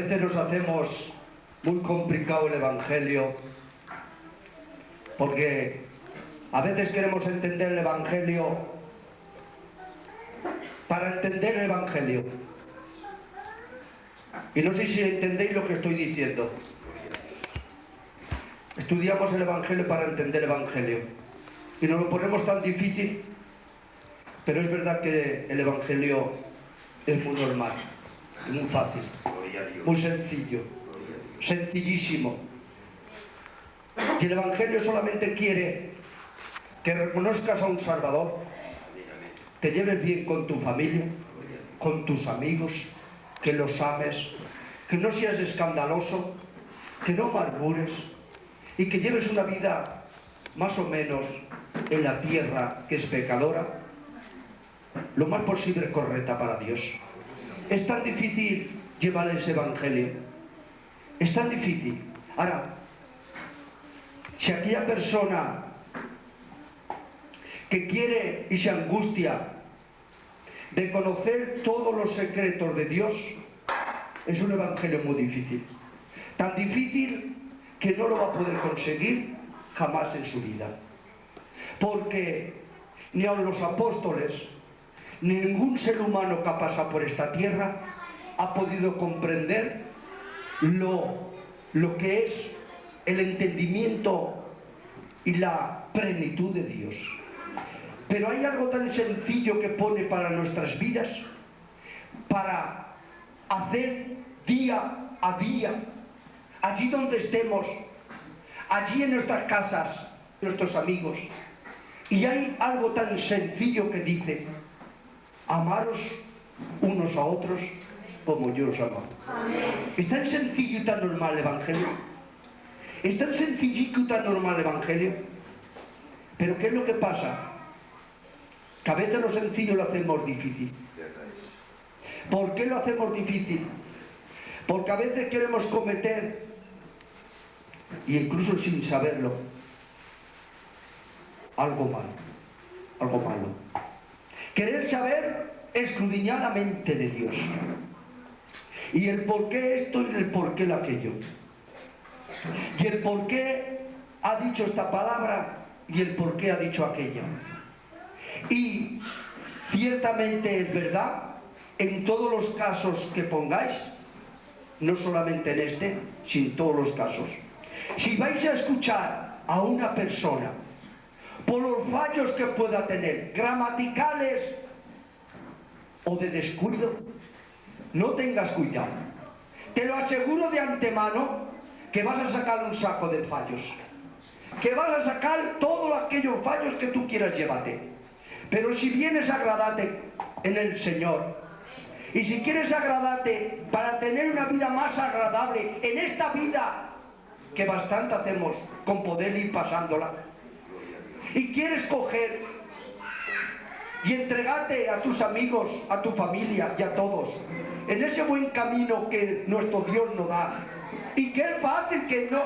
veces nos hacemos muy complicado el Evangelio porque a veces queremos entender el Evangelio para entender el Evangelio. Y no sé si entendéis lo que estoy diciendo. Estudiamos el Evangelio para entender el Evangelio. Y nos lo ponemos tan difícil, pero es verdad que el Evangelio es muy normal, muy fácil, muy sencillo, sencillísimo. Y el Evangelio solamente quiere que reconozcas a un Salvador, te lleves bien con tu familia, con tus amigos, que los ames, que no seas escandaloso, que no murmures y que lleves una vida más o menos en la tierra que es pecadora, lo más posible correcta para Dios. Es tan difícil llevar ese evangelio. Es tan difícil. Ahora, si aquella persona que quiere y se angustia de conocer todos los secretos de Dios, es un evangelio muy difícil. Tan difícil que no lo va a poder conseguir jamás en su vida. Porque ni aun los apóstoles, ningún ser humano que ha pasado por esta tierra ha podido comprender lo, lo que es el entendimiento y la plenitud de Dios. Pero hay algo tan sencillo que pone para nuestras vidas, para hacer día a día, allí donde estemos, allí en nuestras casas, nuestros amigos. Y hay algo tan sencillo que dice, amaros unos a otros como yo os amo. Es tan sencillo y tan normal el Evangelio. Es tan sencillito y tan normal el Evangelio. Pero ¿qué es lo que pasa? Que a veces lo sencillo lo hacemos difícil. ¿Por qué lo hacemos difícil? Porque a veces queremos cometer, y incluso sin saberlo, algo malo. Algo malo. Querer saber escudriñadamente de Dios. Y el por qué esto y el por qué aquello. Y el por qué ha dicho esta palabra y el por qué ha dicho aquella. Y ciertamente es verdad, en todos los casos que pongáis, no solamente en este, sino en todos los casos. Si vais a escuchar a una persona por los fallos que pueda tener, gramaticales o de descuido, no tengas cuidado. Te lo aseguro de antemano que vas a sacar un saco de fallos. Que vas a sacar todos aquellos fallos que tú quieras llevarte. Pero si vienes a agradarte en el Señor, y si quieres agradarte para tener una vida más agradable en esta vida que bastante hacemos con poder ir pasándola, y quieres coger y entregarte a tus amigos, a tu familia y a todos, en ese buen camino que nuestro Dios nos da, y que es fácil que no,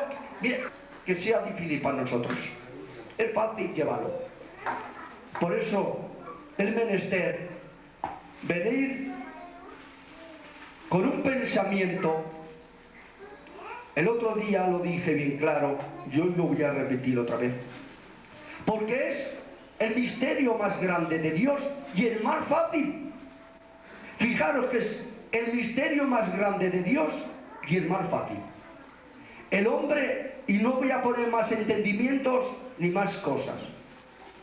que sea difícil para nosotros, es fácil llevarlo. Por eso, el menester, venir con un pensamiento, el otro día lo dije bien claro, yo lo voy a repetir otra vez, porque es el misterio más grande de Dios y el más fácil. Fijaros que es el misterio más grande de Dios y el más fácil. El hombre, y no voy a poner más entendimientos ni más cosas,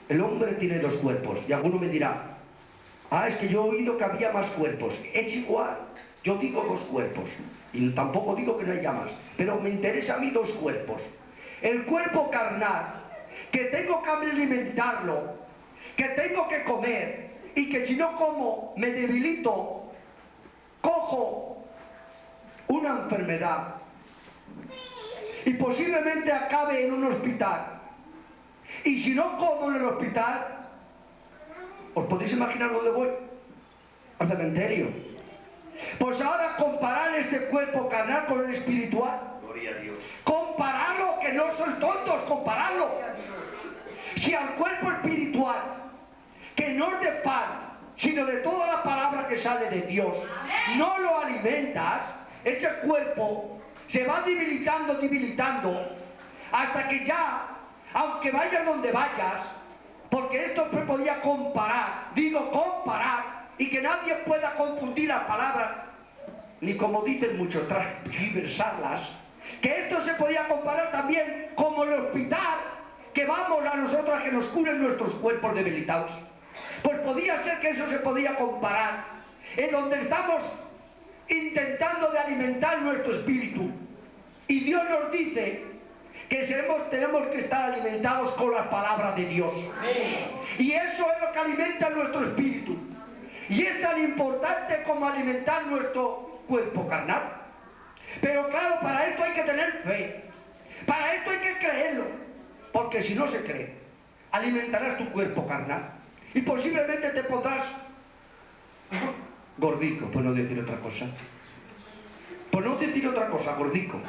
el hombre tiene dos cuerpos y alguno me dirá, ah, es que yo he oído que había más cuerpos, es igual, yo digo dos cuerpos, y tampoco digo que no haya más, pero me interesa a mí dos cuerpos. El cuerpo carnal, que tengo que alimentarlo, que tengo que comer, y que si no como me debilito, cojo una enfermedad y posiblemente acabe en un hospital. Y si no como en el hospital, ¿os podéis imaginar dónde voy? Al cementerio. Pues ahora comparar este cuerpo carnal con el espiritual. Gloria a Dios. Compararlo, que no son tontos, compararlo. Si al cuerpo espiritual, que no es de pan, sino de toda la palabra que sale de Dios, no lo alimentas, ese cuerpo se va debilitando, debilitando, hasta que ya, aunque vayas donde vayas, porque esto se podía comparar, digo comparar, y que nadie pueda confundir las palabras, ni como dicen muchos, transversarlas, que esto se podía comparar también como el hospital que vamos a nosotros a que nos curen nuestros cuerpos debilitados. Pues podía ser que eso se podía comparar, en donde estamos intentando de alimentar nuestro espíritu. Y Dios nos dice que tenemos que estar alimentados con las palabras de Dios. Y eso es lo que alimenta nuestro espíritu. Y es tan importante como alimentar nuestro cuerpo carnal. Pero claro, para esto hay que tener fe. Para esto hay que creerlo. Porque si no se cree, alimentarás tu cuerpo carnal. Y posiblemente te pondrás gordico, por no decir otra cosa. Por no decir otra cosa, gordico.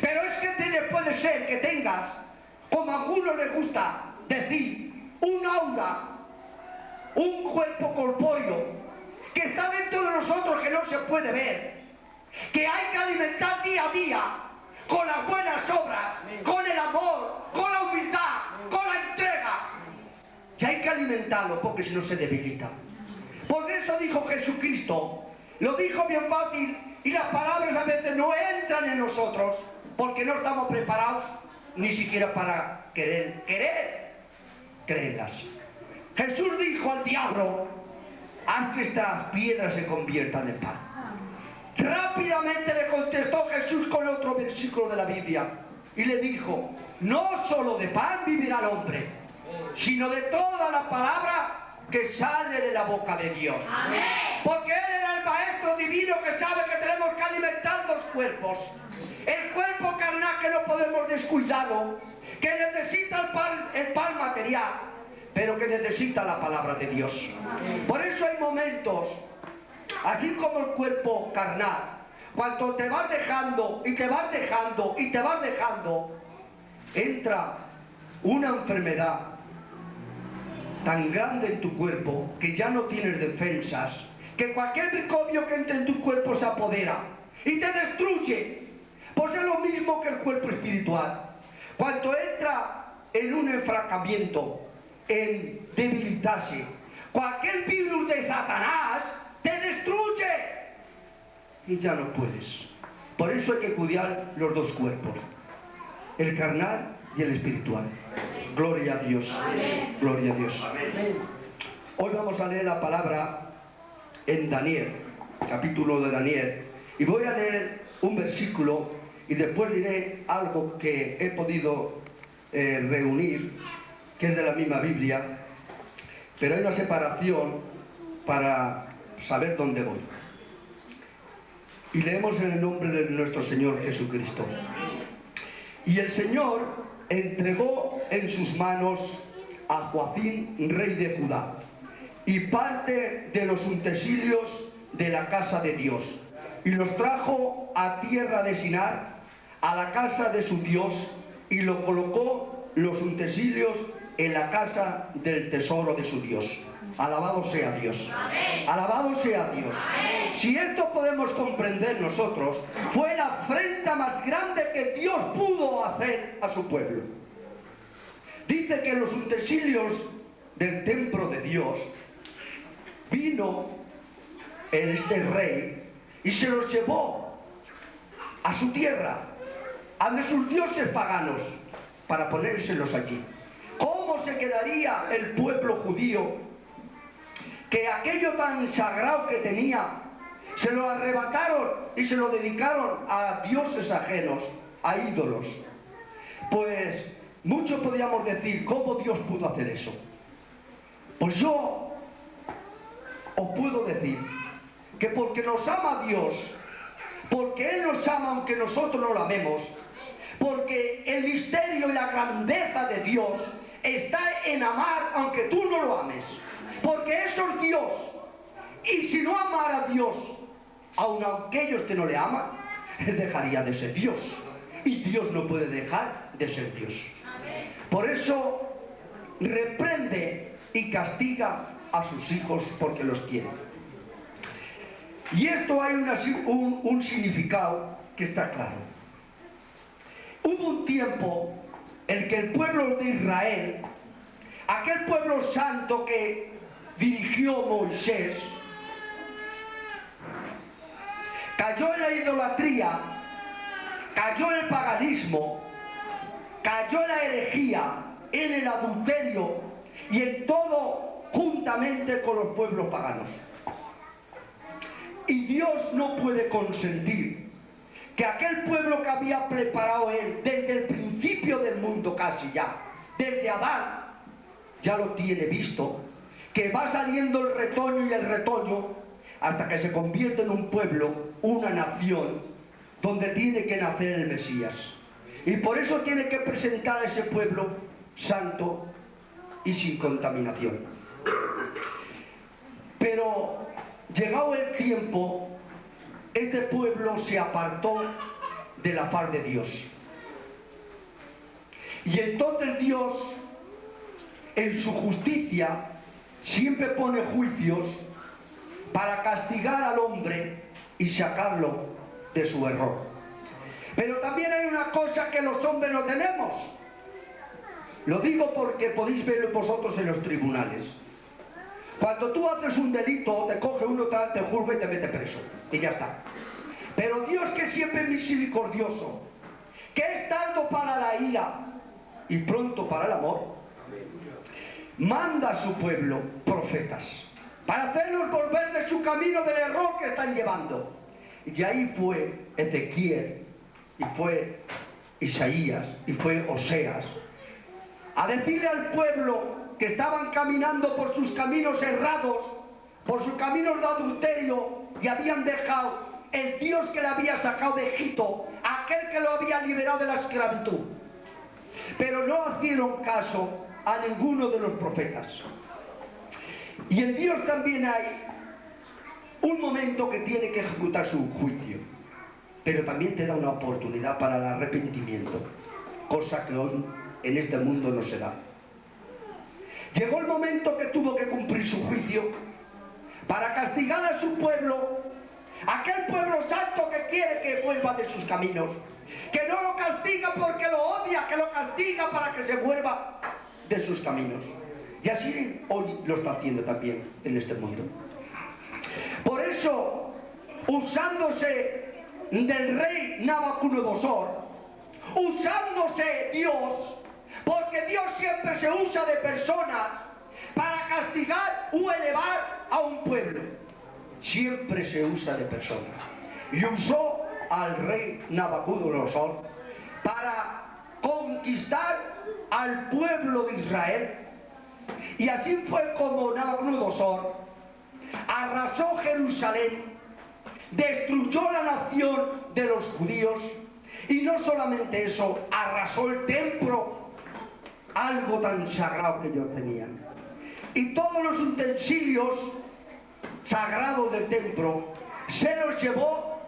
Pero es que puede ser que tengas, como a algunos les gusta decir, un aura, un cuerpo corpóreo, que está dentro de nosotros que no se puede ver, que hay que alimentar día a día con las buenas obras, con el amor, con la humildad, con la entrega. Y hay que alimentarlo porque si no se debilita. Por eso dijo Jesucristo, lo dijo bien fácil y las palabras a veces no entran en nosotros porque no estamos preparados ni siquiera para querer, querer creerlas. Jesús dijo al diablo, haz que estas piedras se conviertan en pan. Rápidamente le contestó Jesús con otro versículo de la Biblia y le dijo, no solo de pan vivirá el hombre, sino de toda la palabra que sale de la boca de Dios. Porque Él era el Maestro Divino que sabe que tenemos que alimentar los cuerpos. El cuerpo carnal que no podemos descuidarlo, que necesita el pan, el pan material, pero que necesita la palabra de Dios. Por eso hay momentos, así como el cuerpo carnal, cuando te vas dejando y te vas dejando y te vas dejando, entra una enfermedad tan grande en tu cuerpo que ya no tienes defensas, que cualquier microbio que entre en tu cuerpo se apodera y te destruye. Pues es lo mismo que el cuerpo espiritual. Cuando entra en un enfracamiento, en debilitarse, cualquier virus de Satanás te destruye y ya no puedes. Por eso hay que cuidar los dos cuerpos, el carnal y el espiritual. Gloria a Dios. Gloria a Dios. Hoy vamos a leer la palabra en Daniel, capítulo de Daniel. Y voy a leer un versículo y después diré algo que he podido eh, reunir, que es de la misma Biblia, pero hay una separación para saber dónde voy. Y leemos en el nombre de nuestro Señor Jesucristo. Y el Señor entregó en sus manos a Joacín, rey de Judá, y parte de los utensilios de la casa de Dios, y los trajo a tierra de Sinar, a la casa de su Dios, y lo colocó los utensilios en la casa del tesoro de su Dios. Alabado sea Dios. Alabado sea Dios. Si esto podemos comprender nosotros, fue la afrenta más grande que Dios pudo hacer a su pueblo. Dice que los utensilios del templo de Dios vino este rey y se los llevó a su tierra, a de sus dioses paganos, para ponérselos allí. ¿Cómo se quedaría el pueblo judío que aquello tan sagrado que tenía, se lo arrebataron y se lo dedicaron a dioses ajenos, a ídolos. Pues muchos podríamos decir, ¿cómo Dios pudo hacer eso? Pues yo os puedo decir que porque nos ama Dios, porque Él nos ama aunque nosotros no lo amemos, porque el misterio y la grandeza de Dios está en amar aunque tú no lo ames porque eso es Dios. Y si no amara a Dios, aun aquellos que no le aman, dejaría de ser Dios. Y Dios no puede dejar de ser Dios. Por eso reprende y castiga a sus hijos porque los quiere. Y esto hay un, un significado que está claro. Hubo un tiempo en que el pueblo de Israel, aquel pueblo santo que dirigió Moisés, cayó en la idolatría, cayó el paganismo, cayó la herejía, en el adulterio y en todo juntamente con los pueblos paganos. Y Dios no puede consentir que aquel pueblo que había preparado Él desde el principio del mundo casi ya, desde Adán, ya lo tiene visto, que va saliendo el retoño y el retoño hasta que se convierte en un pueblo, una nación, donde tiene que nacer el Mesías. Y por eso tiene que presentar a ese pueblo santo y sin contaminación. Pero llegado el tiempo, este pueblo se apartó de la paz de Dios. Y entonces Dios, en su justicia, siempre pone juicios para castigar al hombre y sacarlo de su error. Pero también hay una cosa que los hombres no tenemos. Lo digo porque podéis verlo vosotros en los tribunales. Cuando tú haces un delito, te coge uno, te juzga y te mete preso. Y ya está. Pero Dios que siempre misericordioso, que es tanto para la ira y pronto para el amor, manda a su pueblo profetas para hacerlos volver de su camino del error que están llevando. Y ahí fue Ezequiel, y fue Isaías, y fue Oseas, a decirle al pueblo que estaban caminando por sus caminos errados, por sus caminos de adulterio, y habían dejado el Dios que le había sacado de Egipto, aquel que lo había liberado de la esclavitud. Pero no hicieron caso a ninguno de los profetas. Y en Dios también hay un momento que tiene que ejecutar su juicio, pero también te da una oportunidad para el arrepentimiento, cosa que hoy en este mundo no se da. Llegó el momento que tuvo que cumplir su juicio para castigar a su pueblo, aquel pueblo santo que quiere que vuelva de sus caminos, que no lo castiga porque lo odia, que lo castiga para que se vuelva de sus caminos. Y así hoy lo está haciendo también en este mundo. Por eso, usándose del rey Nabucodonosor, usándose Dios, porque Dios siempre se usa de personas para castigar o elevar a un pueblo. Siempre se usa de personas. Y usó al rey Nabucodonosor para conquistar al pueblo de Israel. Y así fue como Nabucodonosor arrasó Jerusalén, destruyó la nación de los judíos y no solamente eso, arrasó el templo, algo tan sagrado que ellos tenían. Y todos los utensilios sagrados del templo se los llevó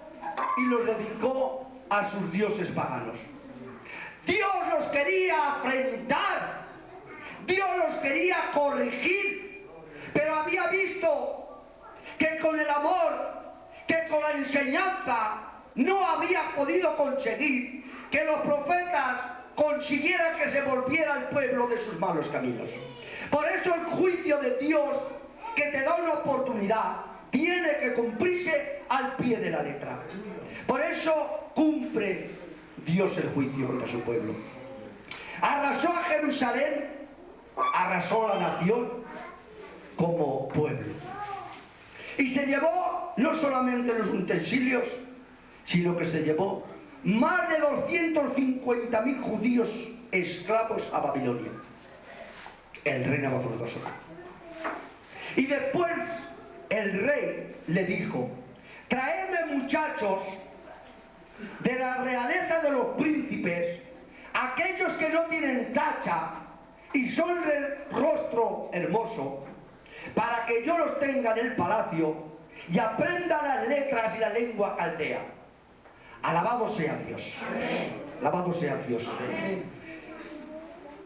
y los dedicó a sus dioses paganos. Dios los quería afrentar, Dios los quería corregir, pero había visto que con el amor, que con la enseñanza, no había podido conseguir que los profetas consiguieran que se volviera al pueblo de sus malos caminos. Por eso el juicio de Dios, que te da una oportunidad, tiene que cumplirse al pie de la letra. Por eso cumple Dios el juicio contra su pueblo. Arrasó a Jerusalén, arrasó a la nación como pueblo. Y se llevó no solamente los utensilios, sino que se llevó más de 250.000 judíos esclavos a Babilonia. El rey Nabucodonosor. Y después el rey le dijo, traedme muchachos de la realeza de los príncipes, aquellos que no tienen tacha y son de rostro hermoso, para que yo los tenga en el palacio y aprenda las letras y la lengua caldea. Alabado sea Dios. Alabado sea Dios.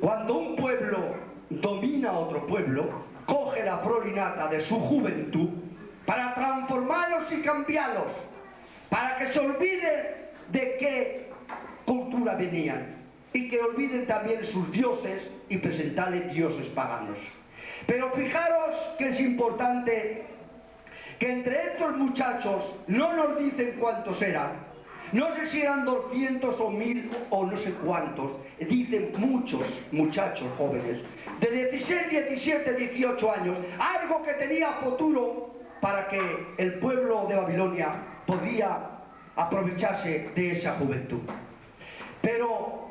Cuando un pueblo domina a otro pueblo, coge la prolinata de su juventud para transformarlos y cambiarlos, para que se olviden de qué cultura venían. Y que olviden también sus dioses y presentarles dioses paganos. Pero fijaros que es importante que entre estos muchachos no nos dicen cuántos eran, no sé si eran 200 o 1000 o no sé cuántos, dicen muchos muchachos jóvenes, de 16, 17, 18 años, algo que tenía futuro para que el pueblo de Babilonia podía aprovecharse de esa juventud. Pero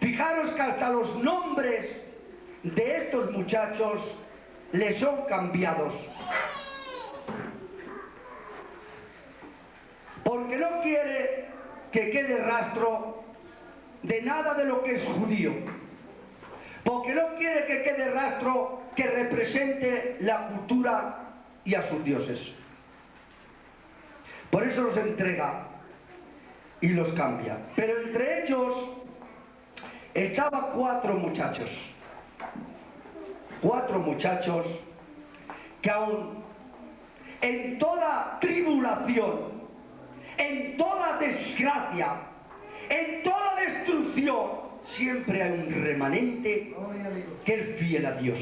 fijaros que hasta los nombres de estos muchachos les son cambiados. Porque no quiere que quede rastro de nada de lo que es judío. Porque no quiere que quede rastro que represente la cultura y a sus dioses. Por eso los entrega y los cambia. Pero entre ellos estaban cuatro muchachos. Cuatro muchachos que aún en toda tribulación, en toda desgracia, en toda destrucción, siempre hay un remanente que es fiel a Dios.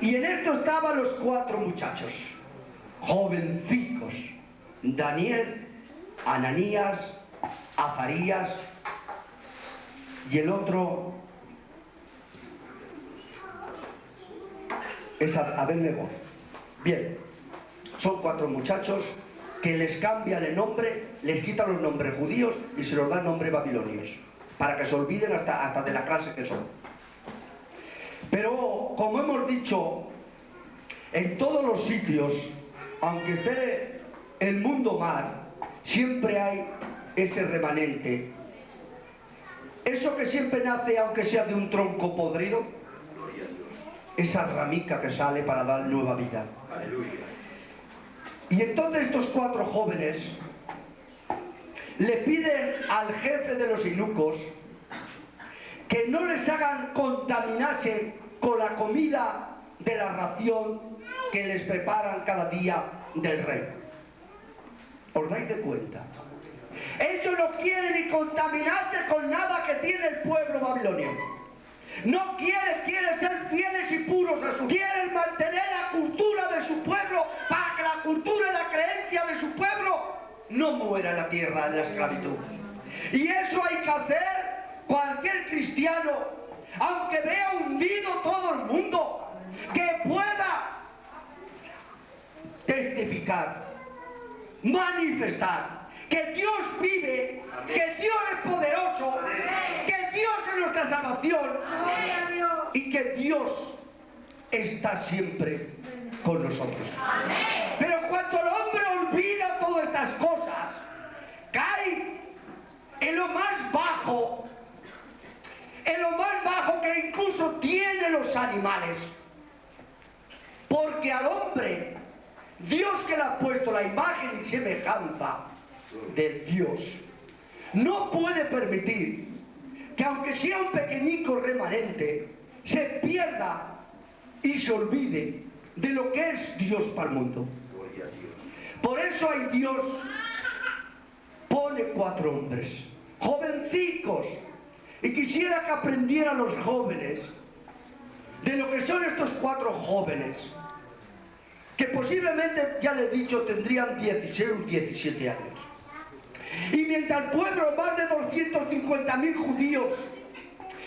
Y en esto estaban los cuatro muchachos, jovencicos, Daniel, Ananías, Azarías y el otro es Abednego. Bien, son cuatro muchachos que les cambian el nombre, les quitan los nombres judíos y se los dan nombre babilonios, para que se olviden hasta, hasta de la clase que son. Pero, como hemos dicho, en todos los sitios, aunque esté el mundo mal, siempre hay ese remanente. Eso que siempre nace, aunque sea de un tronco podrido, esa ramica que sale para dar nueva vida. Y entonces estos cuatro jóvenes le piden al jefe de los inucos que no les hagan contaminarse con la comida de la ración que les preparan cada día del rey. ¿Os de cuenta? Ellos no quieren ni contaminarse con nada que tiene el pueblo babilonio. No quieren, quieren ser fieles y puros a su... Quieren mantener la cultura de su pueblo para que la cultura y la creencia de su pueblo no muera en la tierra de la esclavitud. Y eso hay que hacer cualquier cristiano, aunque vea hundido todo el mundo, que pueda testificar, manifestar que Dios vive, que Dios es poderoso, que Dios es nuestra salvación y que Dios está siempre con nosotros. Pero cuando el hombre olvida todas estas cosas, cae en lo más bajo, en lo más bajo que incluso tienen los animales. Porque al hombre, Dios que le ha puesto la imagen y semejanza, de Dios. No puede permitir que aunque sea un pequeñico remanente, se pierda y se olvide de lo que es Dios para el mundo. Por eso hay Dios pone cuatro hombres, jovencicos, y quisiera que aprendieran los jóvenes de lo que son estos cuatro jóvenes, que posiblemente, ya les he dicho, tendrían 16 o 17 años. Y mientras el pueblo, más de 250.000 judíos,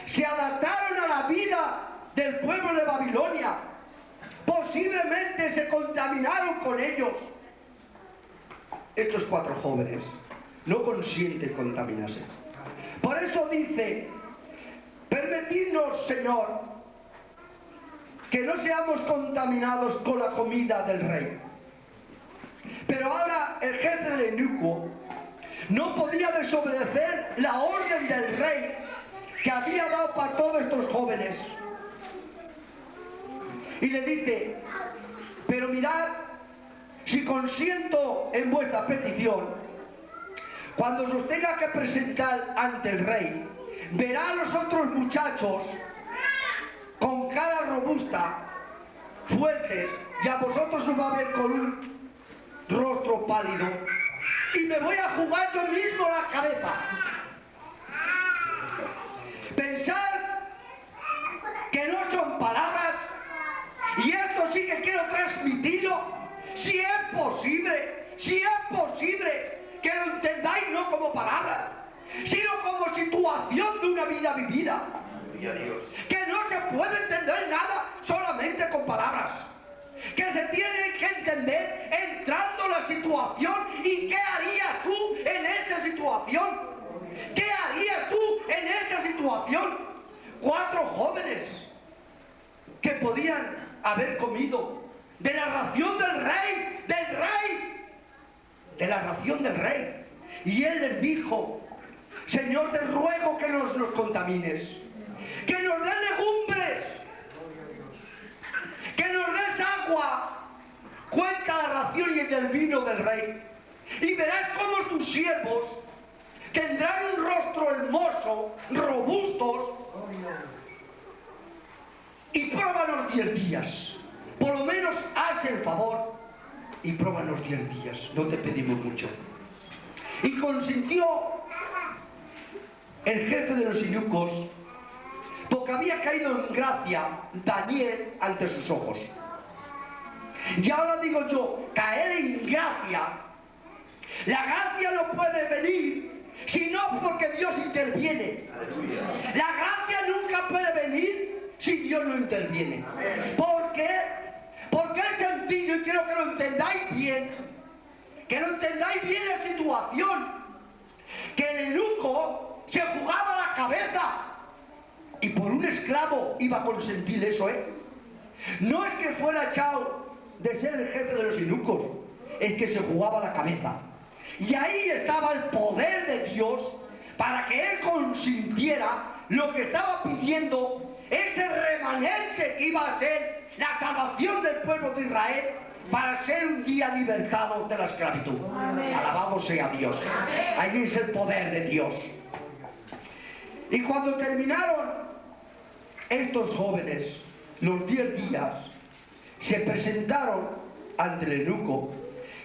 se adaptaron a la vida del pueblo de Babilonia, posiblemente se contaminaron con ellos. Estos cuatro jóvenes no consienten contaminarse. Por eso dice, permitidnos, Señor, que no seamos contaminados con la comida del rey. Pero ahora el jefe del eunuco no podía desobedecer la orden del rey que había dado para todos estos jóvenes. Y le dice, pero mirad, si consiento en vuestra petición, cuando os tenga que presentar ante el rey, verá a los otros muchachos cara robusta fuertes y a vosotros os va a ver con un rostro pálido y me voy a jugar yo mismo la cabeza. Pensar que no son palabras y esto sí que quiero transmitirlo, si es posible, si es posible que lo entendáis no como palabras, sino como situación de una vida vivida. Que no se puede entender nada solamente con palabras. Que se tiene que entender entrando en la situación y qué harías tú en esa situación. ¿Qué harías tú en esa situación? Cuatro jóvenes que podían haber comido de la ración del rey, del rey, de la ración del rey. Y él les dijo, Señor, te ruego que nos los contamines, que nos des legumbres, que nos des agua. Cuenta la ración y el vino del rey. Y verás cómo tus siervos tendrán un rostro hermoso, robustos, y pruébanos diez días. Por lo menos haz el favor y pruébanos diez días. No te pedimos mucho. Y consintió el jefe de los inucos porque había caído en gracia Daniel ante sus ojos. Y ahora digo yo, caer en gracia, la gracia no puede venir sino porque Dios interviene. La gracia nunca puede venir si Dios no interviene. ¿Por qué? Porque es sencillo y quiero que lo entendáis bien. Que lo entendáis bien la situación. Que el eunuco se jugaba la cabeza. Y por un esclavo iba a consentir eso, ¿eh? No es que fuera echado de ser el jefe de los eunucos, es que se jugaba la cabeza. Y ahí estaba el poder de Dios para que él consintiera lo que estaba pidiendo ese remanente que iba a ser la salvación del pueblo de Israel para ser un día libertados de la esclavitud. Alabado sea Dios. Ahí es el poder de Dios. Y cuando terminaron estos jóvenes los diez días, se presentaron ante el eunuco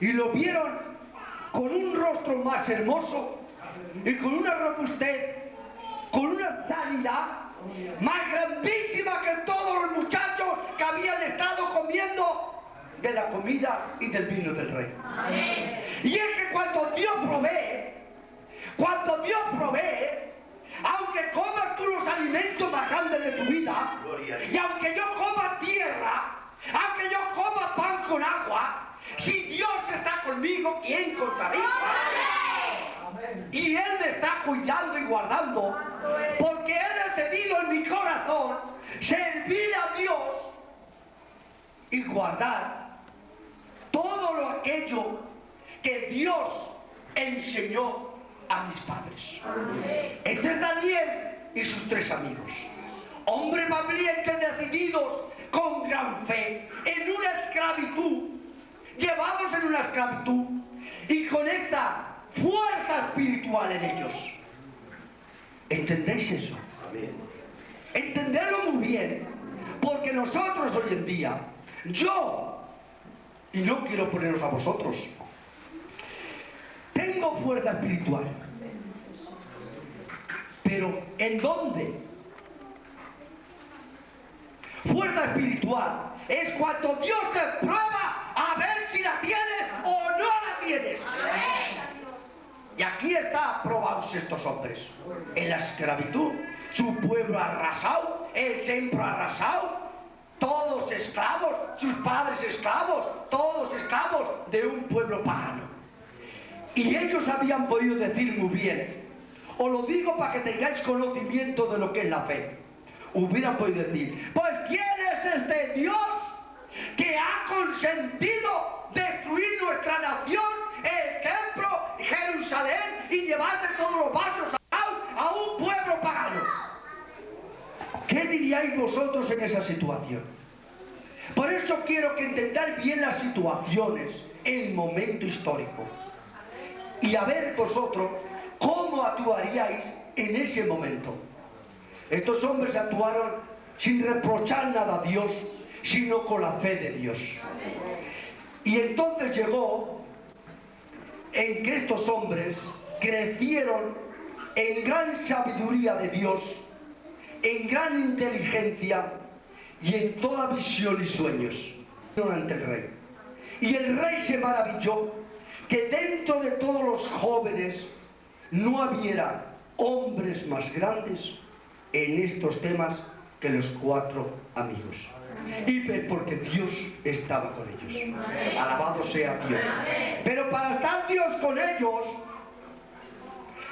y lo vieron con un rostro más hermoso y con una robustez, con una sanidad más grandísima que todos los muchachos que habían estado comiendo de la comida y del vino del rey. Y es que cuando Dios provee, cuando Dios provee, aunque comas tú los alimentos más grandes de tu vida, y aunque yo coma tierra, aunque yo coma pan con agua, si Dios está conmigo, ¿quién contra mí? Y Él me está cuidando y guardando, porque He decidido en mi corazón servir a Dios y guardar todo lo aquello que Dios enseñó a mis padres. Este es Daniel y sus tres amigos. Hombres valientes decididos con gran fe en una esclavitud, llevados en una esclavitud y con esta fuerza espiritual en ellos. ¿Entendéis eso? Entenderlo muy bien, porque nosotros hoy en día, yo, y no quiero poneros a vosotros, tengo fuerza espiritual. Pero ¿en dónde? Fuerza espiritual es cuando Dios te prueba a ver si la tienes o no la tienes. Y aquí está probados estos hombres. En la esclavitud, su pueblo arrasado, el templo arrasado, todos esclavos, sus padres esclavos, todos esclavos de un pueblo pagano. Y ellos habían podido decir muy bien, os lo digo para que tengáis conocimiento de lo que es la fe. Hubieran podido decir, pues ¿quién es este Dios que ha consentido destruir nuestra nación, el templo, Jerusalén y llevarse todos los vasos a, un pueblo pagano? ¿Qué diríais vosotros en esa situación? Por eso quiero que entendáis bien las situaciones, el momento histórico. Y a ver vosotros cómo actuaríais en ese momento. Estos hombres actuaron sin reprochar nada a Dios, sino con la fe de Dios. Y entonces llegó en que estos hombres crecieron en gran sabiduría de Dios, en gran inteligencia y en toda visión y sueños ante el rey. Y el rey se maravilló que dentro de todos los jóvenes no hubiera hombres más grandes en estos temas que los cuatro amigos. Y porque Dios estaba con ellos. Alabado sea Dios. Pero para estar Dios con ellos,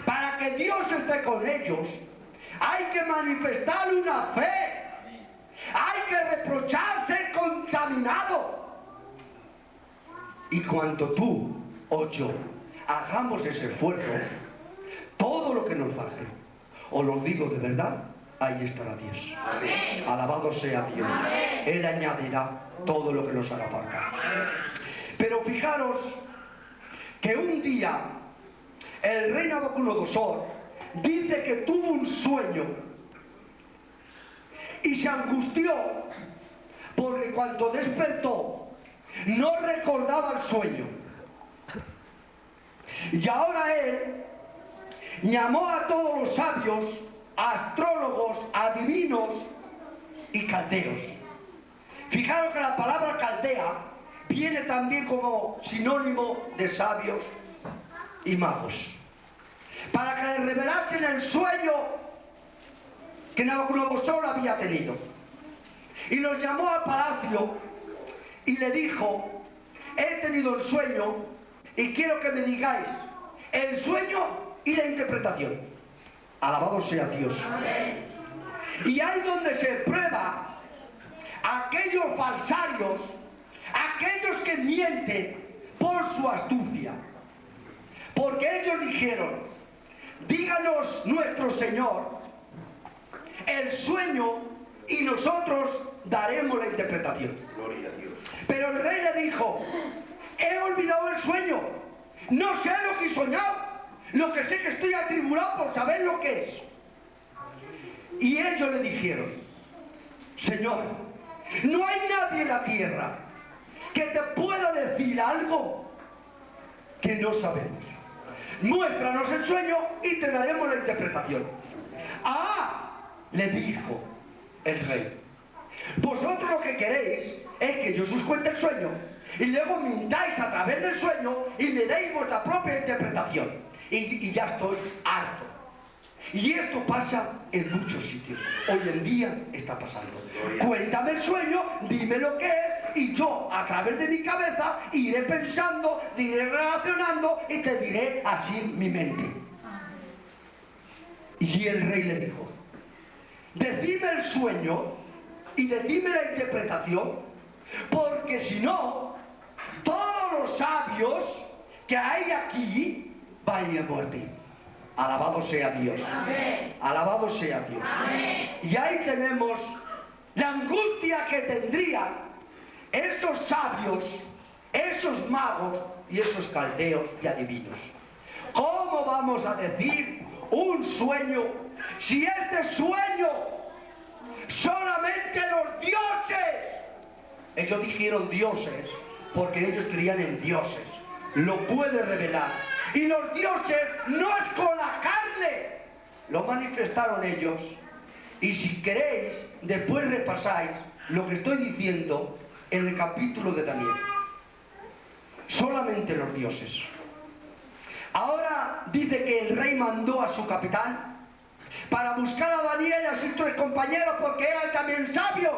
para que Dios esté con ellos, hay que manifestar una fe. Hay que reprochar ser contaminado. Y cuando tú o yo hagamos ese esfuerzo, todo lo que nos falte, os lo digo de verdad, ahí estará Dios. Alabado sea Dios. Él añadirá todo lo que nos haga falta. Pero fijaros que un día el rey Nabucodonosor dice que tuvo un sueño y se angustió porque cuando despertó no recordaba el sueño. Y ahora él llamó a todos los sabios, astrólogos, adivinos y caldeos. Fijaros que la palabra caldea viene también como sinónimo de sabios y magos. Para que le revelasen el sueño que Nabucodonosor había tenido. Y los llamó al palacio y le dijo, he tenido el sueño y quiero que me digáis el sueño y la interpretación. Alabado sea Dios. Y ahí donde se prueba aquellos falsarios, aquellos que mienten por su astucia. Porque ellos dijeron, díganos nuestro Señor el sueño y nosotros daremos la interpretación. Gloria a Dios. Pero el rey le dijo, he olvidado el sueño, no sé lo que he soñado, lo que sé que estoy atribulado por saber lo que es. Y ellos le dijeron, Señor, no hay nadie en la tierra que te pueda decir algo que no sabemos. Muéstranos el sueño y te daremos la interpretación. Ah, le dijo el rey, vosotros lo que queréis es que yo os cuente el sueño y luego mintáis a través del sueño y me deis vuestra propia interpretación. Y, ya estoy harto. Y esto pasa en muchos sitios. Hoy en día está pasando. Cuéntame el sueño, dime lo que es, y yo a través de mi cabeza iré pensando, iré relacionando y te diré así mi mente. Y el rey le dijo, decime el sueño y decime la interpretación, porque si no, todos los sabios que hay aquí van a muerte. Alabado sea Dios. Alabado sea Dios. Y ahí tenemos la angustia que tendrían esos sabios, esos magos y esos caldeos y adivinos. ¿Cómo vamos a decir un sueño si este sueño solamente los dioses, ellos dijeron dioses porque ellos creían en dioses, lo puede revelar. Y los dioses no es con la carne, lo manifestaron ellos. Y si queréis, después repasáis lo que estoy diciendo en el capítulo de Daniel. Solamente los dioses. Ahora dice que el rey mandó a su capitán para buscar a Daniel y a sus tres compañeros porque eran también sabios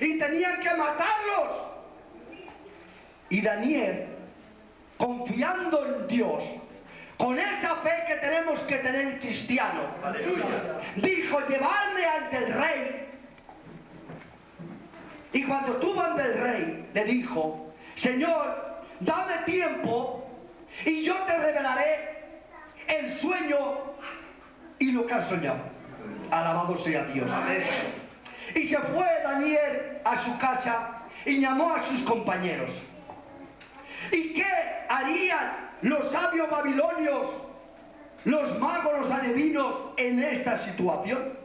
y tenían que matarlos. Y Daniel, confiando en Dios, con esa fe que tenemos que tener cristiano, dijo, llevarme ante el rey. Y cuando estuvo ante el rey, le dijo, Señor, dame tiempo y yo te revelaré el sueño y lo que has soñado. Alabado sea Dios. Y se fue Daniel a su casa y llamó a sus compañeros. ¿Y qué harían los sabios babilonios, los magos, los adivinos en esta situación?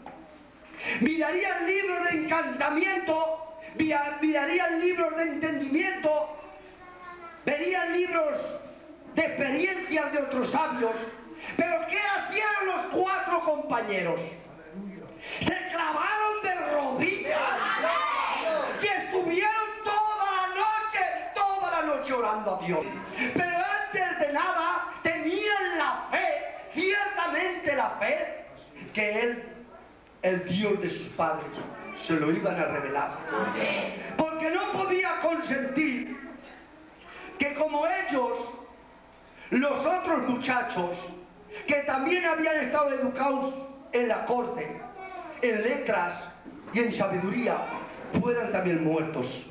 Mirarían libros de encantamiento mirarían libros de entendimiento, verían libros de experiencias de otros sabios. Pero ¿qué hacían los cuatro compañeros? Se clavaron de rodillas y estuvieron toda la noche orando a Dios. Pero antes de nada tenían la fe, ciertamente la fe, que Él, el Dios de sus padres, se lo iban a revelar. Porque no podía consentir que como ellos, los otros muchachos, que también habían estado educados en la corte, en letras y en sabiduría, fueran también muertos.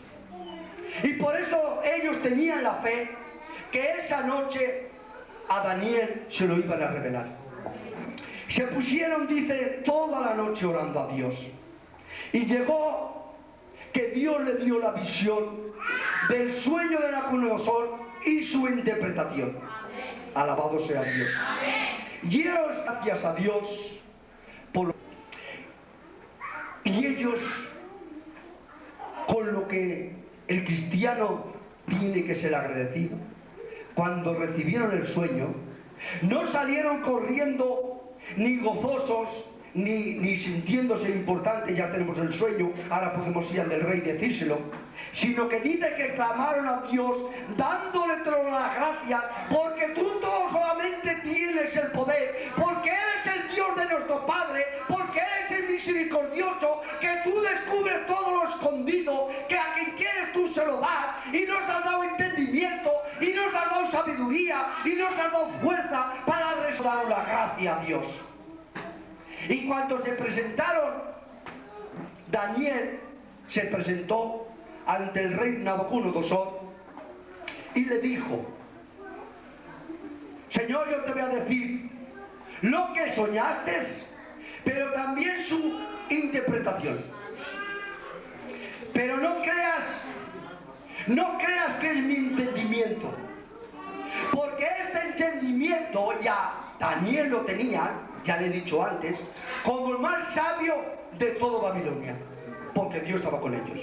Y por eso ellos tenían la fe que esa noche a Daniel se lo iban a revelar. Se pusieron, dice, toda la noche orando a Dios. Y llegó que Dios le dio la visión del sueño de Nabucodonosor y su interpretación. Alabado sea Dios. Y gracias a Dios por Y ellos, con lo que el cristiano tiene que ser agradecido, cuando recibieron el sueño, no salieron corriendo ni gozosos ni, sintiéndose importante, ya tenemos el sueño, ahora podemos ir al del rey y decírselo, sino que dice que clamaron a Dios dándole todas las gracias, porque tú todo solamente tienes el poder, porque eres el Dios de nuestro Padre, porque eres el misericordioso, que tú descubres todo lo escondido, que a quien quieres tú se lo das, y nos has dado entendimiento, y nos has dado sabiduría, y nos has dado fuerza para restaurar la gracia a Dios. Y cuando se presentaron, Daniel se presentó ante el rey Nabucodonosor y le dijo, Señor, yo te voy a decir lo que soñaste, pero también su interpretación. Pero no creas, no creas que es mi entendimiento, porque este entendimiento ya Daniel lo tenía ya le he dicho antes, como el más sabio de todo Babilonia, porque Dios estaba con ellos.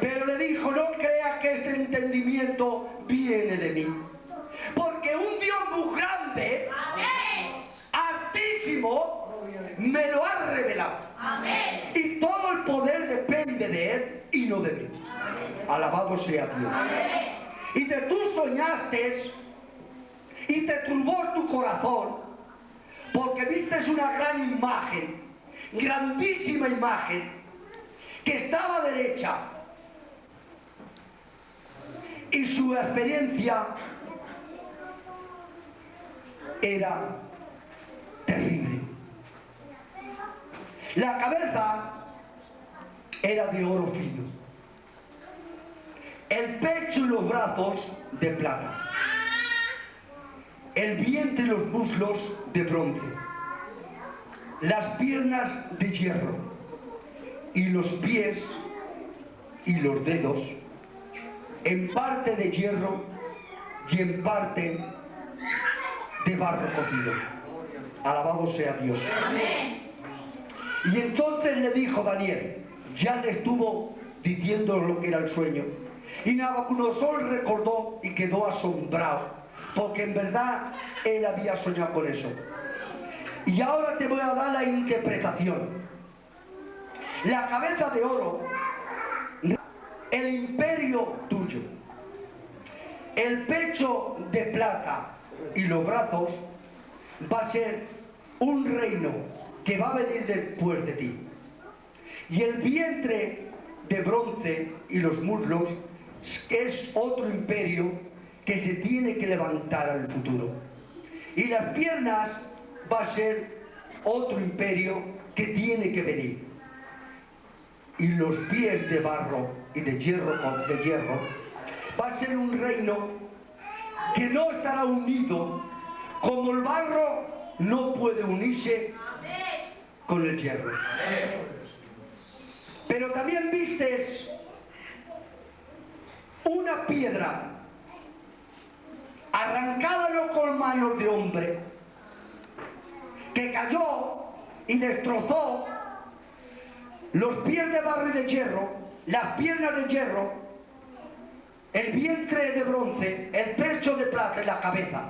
Pero le dijo, no crea que este entendimiento viene de mí, porque un Dios muy grande, altísimo, me lo ha revelado. Y todo el poder depende de Él y no de mí. Alabado sea Dios. Y de tú soñaste y te turbó tu corazón. Porque viste una gran imagen, grandísima imagen, que estaba derecha. Y su experiencia era terrible. La cabeza era de oro fino, el pecho y los brazos de plata. El vientre y los muslos de bronce, las piernas de hierro y los pies y los dedos en parte de hierro y en parte de barro cocido. Alabado sea Dios. Y entonces le dijo Daniel, ya le estuvo diciendo lo que era el sueño. Y Nabucodonosor recordó y quedó asombrado porque en verdad él había soñado con eso. Y ahora te voy a dar la interpretación. La cabeza de oro, el imperio tuyo, el pecho de plata y los brazos va a ser un reino que va a venir después de ti. Y el vientre de bronce y los muslos es otro imperio que se tiene que levantar al futuro. Y las piernas va a ser otro imperio que tiene que venir. Y los pies de barro y de hierro, de hierro va a ser un reino que no estará unido como el barro no puede unirse con el hierro. Pero también vistes una piedra arrancádalo con manos de hombre, que cayó y destrozó los pies de barro y de hierro las piernas de hierro, el vientre de bronce, el pecho de plata y la cabeza.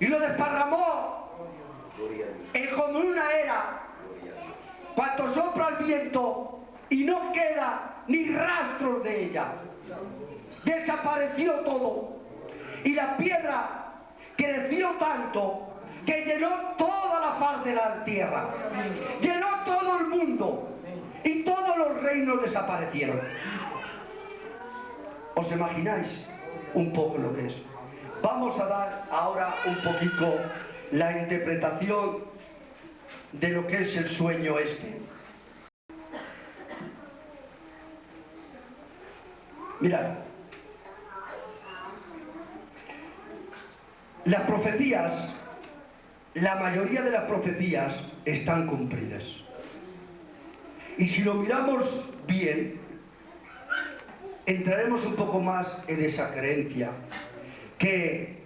Y lo desparramó en como una era, cuando sopla el viento y no queda ni rastros de ella. Desapareció todo. Y la piedra creció tanto que llenó toda la faz de la tierra. Llenó el mundo. Y todos los reinos desaparecieron. ¿Os imagináis un poco lo que es? Vamos a dar ahora un poquito la interpretación de lo que es el sueño este. Mirad, las profecías, la mayoría de las profecías están cumplidas. Y si lo miramos bien, entraremos un poco más en esa creencia, que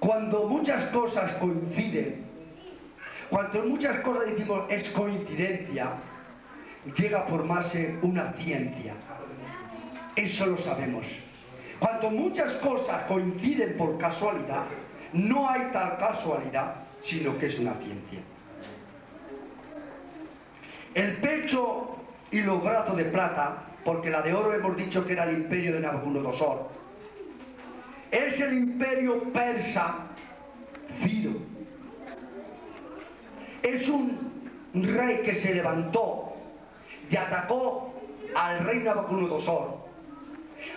cuando muchas cosas coinciden, cuando muchas cosas decimos es coincidencia, llega a formarse una ciencia. Eso lo sabemos. Cuando muchas cosas coinciden por casualidad, no hay tal casualidad, sino que es una ciencia. El pecho y los brazos de plata, porque la de oro hemos dicho que era el imperio de Nabucodonosor, es el imperio persa Ciro. Es un rey que se levantó y atacó al rey Nabucodonosor.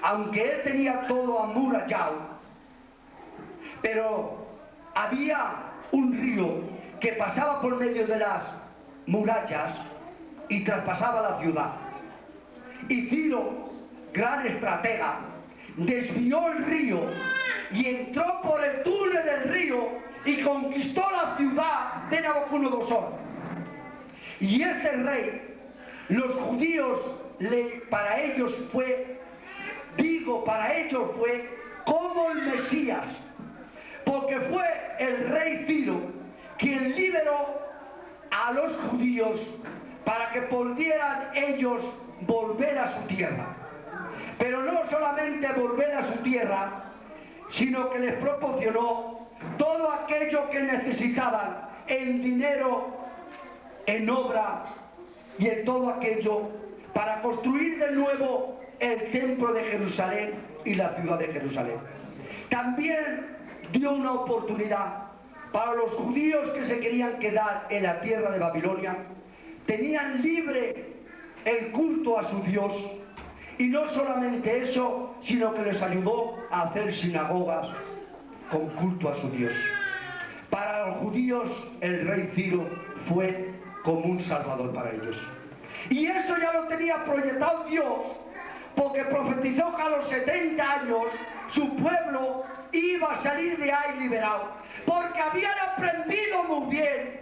Aunque él tenía todo amurallado, pero había un río que pasaba por medio de las murallas y traspasaba la ciudad. Y Ciro, gran estratega, desvió el río y entró por el túnel del río y conquistó la ciudad de Nabucodonosor. Y este rey, los judíos, para ellos fue, digo, para ellos fue como el Mesías, porque fue el rey Ciro quien liberó a los judíos para que pudieran ellos volver a su tierra. Pero no solamente volver a su tierra, sino que les proporcionó todo aquello que necesitaban en dinero, en obra y en todo aquello para construir de nuevo el templo de Jerusalén y la ciudad de Jerusalén. También dio una oportunidad para los judíos que se querían quedar en la tierra de Babilonia tenían libre el culto a su Dios y no solamente eso, sino que les ayudó a hacer sinagogas con culto a su Dios. Para los judíos el rey Ciro fue como un salvador para ellos. Y eso ya lo tenía proyectado Dios, porque profetizó que a los 70 años su pueblo iba a salir de ahí liberado, porque habían aprendido muy bien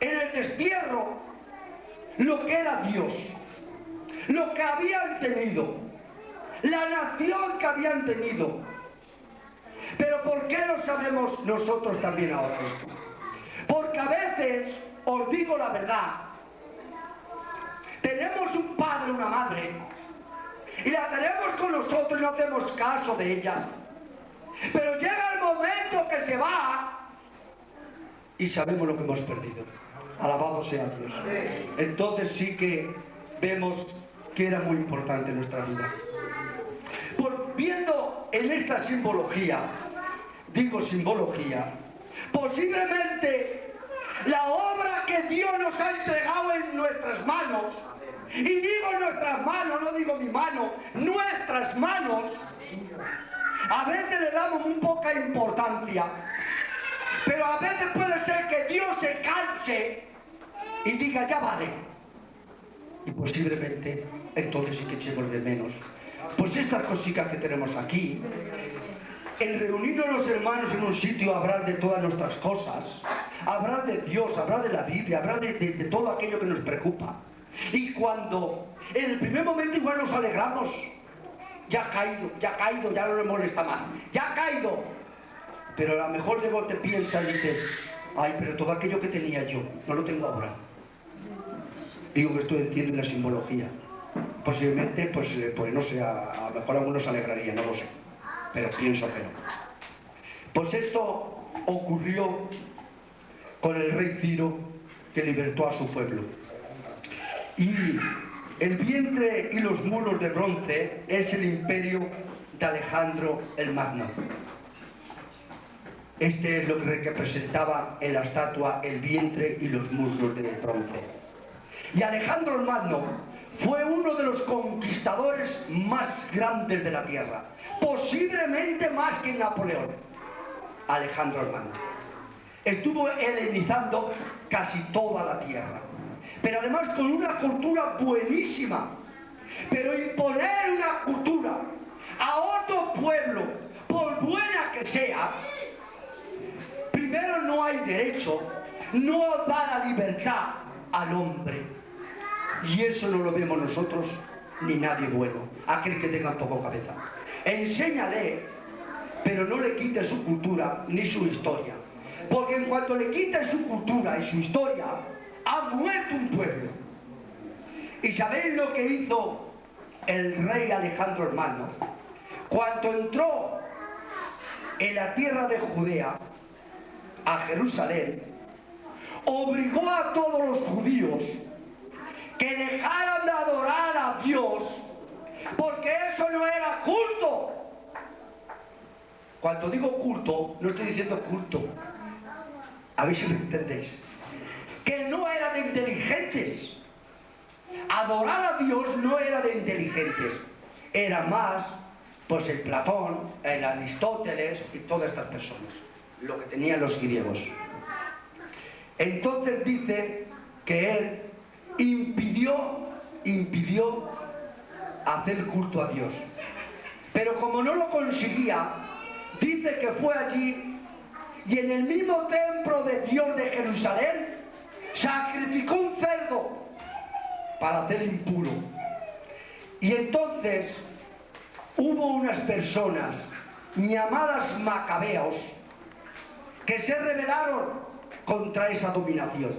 en el destierro lo que era Dios, lo que habían tenido, la nación que habían tenido. Pero ¿por qué lo sabemos nosotros también ahora Porque a veces, os digo la verdad, tenemos un padre, una madre, y la tenemos con nosotros y no hacemos caso de ella. Pero llega el momento que se va y sabemos lo que hemos perdido. Alabado sea Dios. Entonces sí que vemos que era muy importante nuestra vida. Por, viendo en esta simbología, digo simbología, posiblemente la obra que Dios nos ha entregado en nuestras manos, y digo nuestras manos, no digo mi mano, nuestras manos, a veces le damos muy poca importancia pero a veces puede ser que Dios se canse y diga, ya vale. Y posiblemente entonces sí que echemos de menos. Pues estas cositas que tenemos aquí, el reunirnos los hermanos en un sitio, hablar de todas nuestras cosas, hablar de Dios, hablar de la Biblia, hablar de, de todo aquello que nos preocupa. Y cuando en el primer momento igual nos alegramos, ya ha caído, ya ha caído, ya no le molesta más, ya ha caído, pero a lo mejor luego te piensas y dices, ay, pero todo aquello que tenía yo, no lo tengo ahora. Digo que estoy entiendo la simbología. Posiblemente, pues, eh, pues no sé, a, lo mejor algunos se alegraría, no lo sé, pero pienso que no. Pues esto ocurrió con el rey Ciro que libertó a su pueblo. Y el vientre y los muros de bronce es el imperio de Alejandro el Magno. Este es lo que representaba en la estatua el vientre y los muslos de bronce. Y Alejandro el Magno fue uno de los conquistadores más grandes de la tierra, posiblemente más que Napoleón. Alejandro el Magno. Estuvo helenizando casi toda la tierra, pero además con una cultura buenísima. Pero imponer una cultura a otro pueblo, por buena que sea, Primero no hay derecho, no da la libertad al hombre. Y eso no lo vemos nosotros ni nadie bueno, aquel que tenga poco cabeza. Enséñale, pero no le quite su cultura ni su historia. Porque en cuanto le quite su cultura y su historia, ha muerto un pueblo. ¿Y sabéis lo que hizo el rey Alejandro Hermano? Cuando entró en la tierra de Judea, a Jerusalén, obligó a todos los judíos que dejaran de adorar a Dios porque eso no era culto. Cuando digo culto, no estoy diciendo culto. A ver si me entendéis. Que no era de inteligentes. Adorar a Dios no era de inteligentes. Era más, pues el Platón, el Aristóteles y todas estas personas lo que tenían los griegos. Entonces dice que él impidió, impidió hacer culto a Dios. Pero como no lo conseguía, dice que fue allí y en el mismo templo de Dios de Jerusalén sacrificó un cerdo para hacer impuro. Y entonces hubo unas personas llamadas macabeos que se rebelaron contra esa dominación,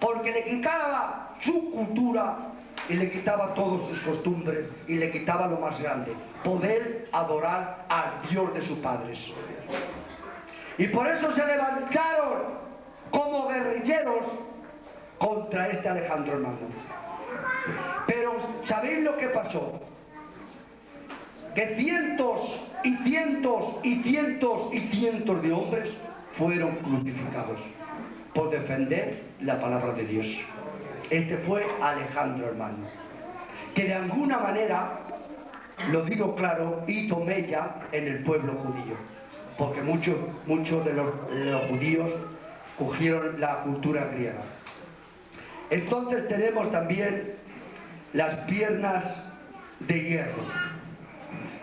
porque le quitaba su cultura y le quitaba todas sus costumbres y le quitaba lo más grande, poder adorar al Dios de sus padres. Y por eso se levantaron como guerrilleros contra este Alejandro Magno. Pero ¿sabéis lo que pasó? Que cientos y cientos y cientos y cientos de hombres fueron crucificados por defender la palabra de Dios. Este fue Alejandro hermano, que de alguna manera, lo digo claro, hizo mella en el pueblo judío, porque muchos, muchos de los, judíos cogieron la cultura griega. Entonces tenemos también las piernas de hierro.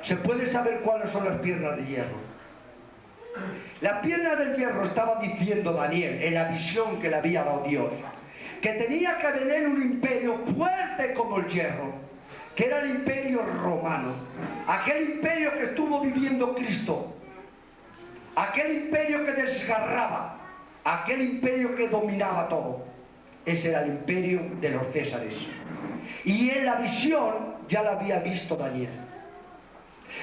¿Se puede saber cuáles son las piernas de hierro? La pierna del hierro estaba diciendo Daniel en la visión que le había dado Dios, que tenía que tener un imperio fuerte como el hierro, que era el imperio romano, aquel imperio que estuvo viviendo Cristo, aquel imperio que desgarraba, aquel imperio que dominaba todo. Ese era el imperio de los Césares. Y en la visión ya la había visto Daniel.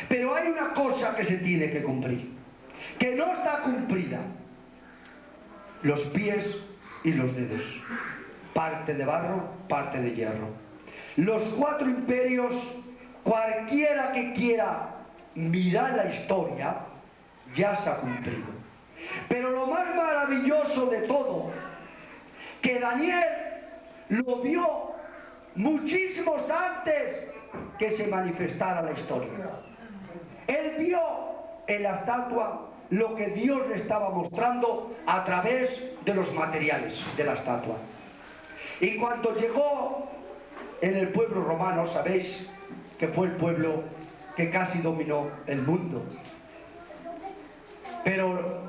Pero hay una cosa que se tiene que cumplir que no está cumplida. Los pies y los dedos. Parte de barro, parte de hierro. Los cuatro imperios, cualquiera que quiera mirar la historia, ya se ha cumplido. Pero lo más maravilloso de todo, que Daniel lo vio muchísimos antes que se manifestara la historia. Él vio en la estatua lo que Dios le estaba mostrando a través de los materiales de la estatua. Y cuando llegó en el pueblo romano, sabéis que fue el pueblo que casi dominó el mundo. Pero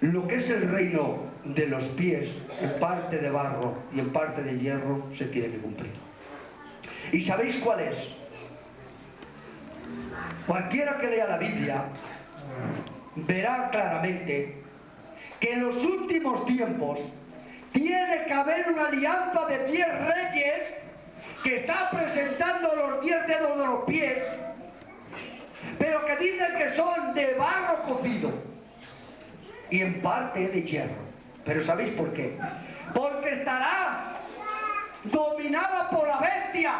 lo que es el reino de los pies, en parte de barro y en parte de hierro, se tiene que cumplir. ¿Y sabéis cuál es? Cualquiera que lea la Biblia verá claramente que en los últimos tiempos tiene que haber una alianza de diez reyes que está presentando los diez dedos de los pies, pero que dicen que son de barro cocido y en parte de hierro. Pero ¿sabéis por qué? Porque estará dominada por la bestia.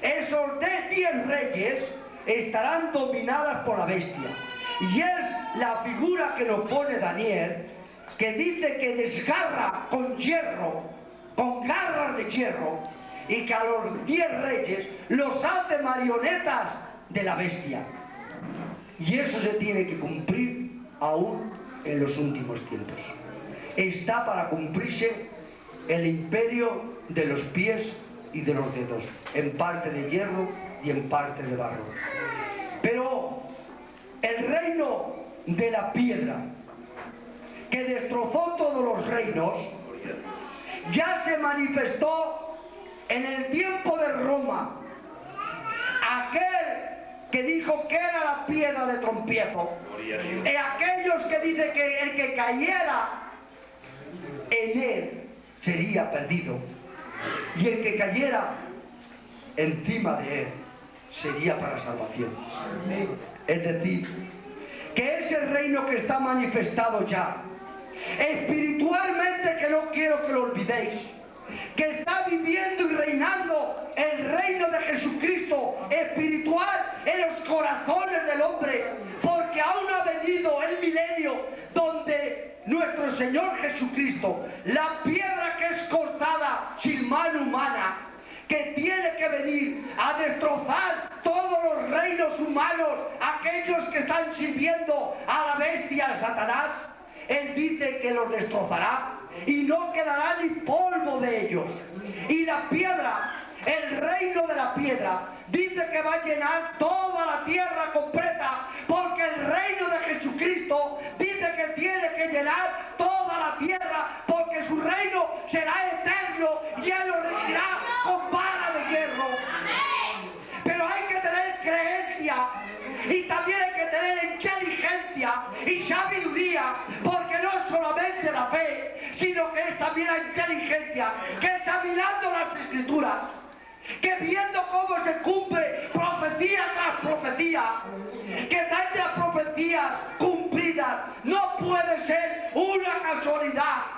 Esos de diez reyes estarán dominadas por la bestia. Y es la figura que nos pone Daniel, que dice que desgarra con hierro, con garras de hierro, y que a los diez reyes los hace marionetas de la bestia. Y eso se tiene que cumplir aún en los últimos tiempos. Está para cumplirse el imperio de los pies y de los dedos, en parte de hierro y en parte de barro. Pero el reino de la piedra, que destrozó todos los reinos, ya se manifestó en el tiempo de Roma. Aquel que dijo que era la piedra de trompiezo, y aquellos que dicen que el que cayera en él sería perdido, y el que cayera encima de él sería para salvación. Es decir, que ese reino que está manifestado ya, espiritualmente que no quiero que lo olvidéis, que está viviendo y reinando el reino de Jesucristo espiritual en los corazones del hombre, porque aún ha venido el milenio donde nuestro Señor Jesucristo, la piedra que es cortada sin mano humana, que tiene que venir a destrozar todos los reinos humanos, aquellos que están sirviendo a la bestia Satanás, Él dice que los destrozará y no quedará ni polvo de ellos. Y la piedra, el reino de la piedra, dice que va a llenar toda la tierra completa, porque el reino de Jesucristo dice que tiene que llenar toda la tierra, porque su reino será eterno y Él lo regirá con vara de hierro. Pero hay que tener creencia y también hay que tener inteligencia y sabiduría, porque no es solamente la fe, sino que es también la inteligencia, que examinando las escrituras, que viendo cómo se cumple profecía tras profecía, que tantas profecías cumplidas no puede ser una casualidad.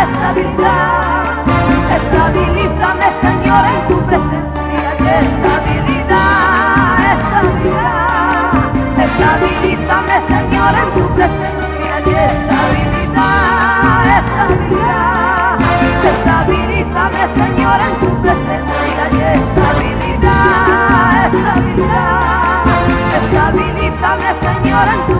Estabilidad, estabilízame Señor en tu presencia. Y estabilidad, estabilidad, estabilízame Señor en tu presencia. Y estabilidad, estabilidad, estabilízame Señor en tu presencia. Y estabilidad, estabilidad, estabilízame Señor en tu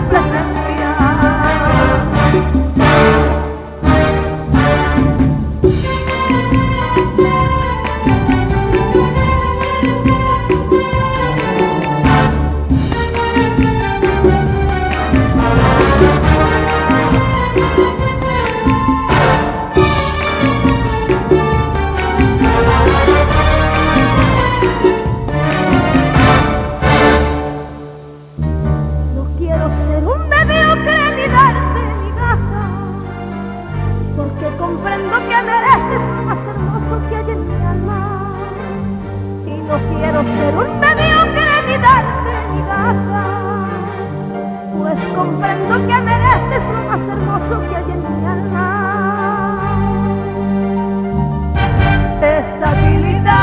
comprendo que mereces lo más hermoso que hay en mi alma. Estabilidad,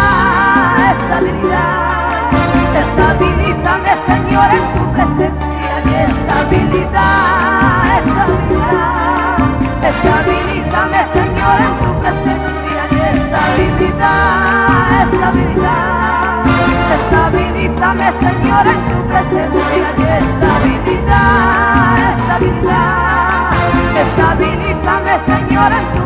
estabilidad, estabilítame Señor en tu presencia, estabilidad, estabilidad, estabilítame Señor en tu presencia, estabilidad, estabilidad, estabilítame Señor en tu presencia, estabilidad. Estabilízame, Señor,